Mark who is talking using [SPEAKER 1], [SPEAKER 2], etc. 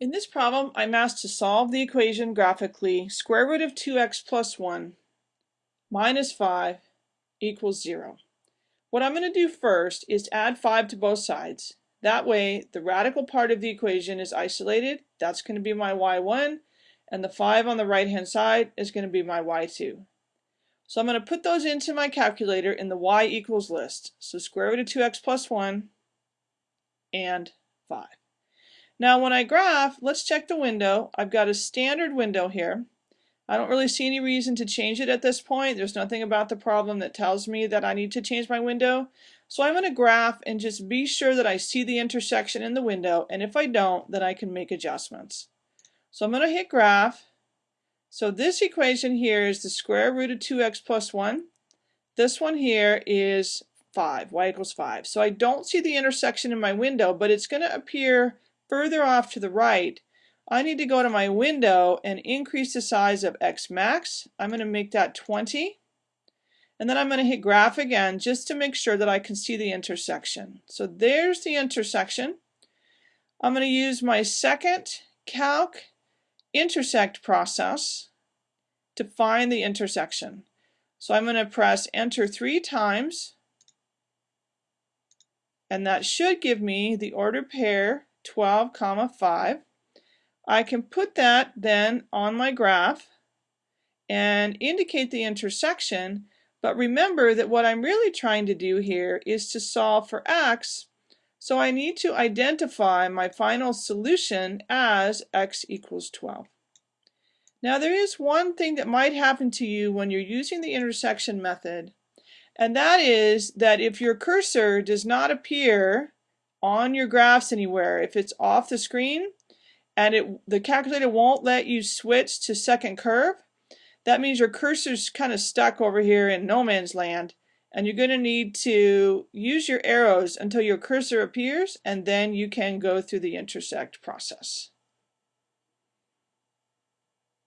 [SPEAKER 1] In this problem, I'm asked to solve the equation graphically square root of 2x plus 1 minus 5 equals 0. What I'm going to do first is add 5 to both sides. That way, the radical part of the equation is isolated. That's going to be my y1, and the 5 on the right-hand side is going to be my y2. So I'm going to put those into my calculator in the y equals list. So square root of 2x plus 1 and 5. Now when I graph, let's check the window. I've got a standard window here. I don't really see any reason to change it at this point. There's nothing about the problem that tells me that I need to change my window. So I'm going to graph and just be sure that I see the intersection in the window. And if I don't, then I can make adjustments. So I'm going to hit graph. So this equation here is the square root of 2x plus 1. This one here is 5, y equals 5. So I don't see the intersection in my window, but it's going to appear further off to the right, I need to go to my window and increase the size of X max. I'm going to make that 20. And then I'm going to hit graph again just to make sure that I can see the intersection. So there's the intersection. I'm going to use my second calc intersect process to find the intersection. So I'm going to press enter three times and that should give me the ordered pair 12 comma 5. I can put that then on my graph and indicate the intersection but remember that what I'm really trying to do here is to solve for x so I need to identify my final solution as x equals 12. Now there is one thing that might happen to you when you're using the intersection method and that is that if your cursor does not appear on your graphs anywhere. If it's off the screen and it the calculator won't let you switch to second curve, that means your cursor's kind of stuck over here in no man's land and you're going to need to use your arrows until your cursor appears and then you can go through the intersect process.